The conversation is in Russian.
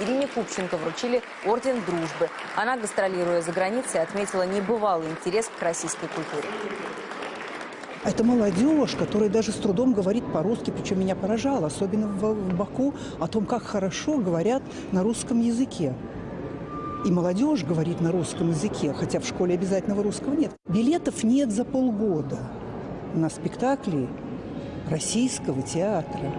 Ирине Купченко вручили Орден Дружбы. Она, гастролируя за границей, отметила небывалый интерес к российской культуре. А это молодежь, которая даже с трудом говорит по-русски, причем меня поражало, особенно в, в Баку, о том, как хорошо говорят на русском языке. И молодежь говорит на русском языке, хотя в школе обязательного русского нет. Билетов нет за полгода на спектакли российского театра.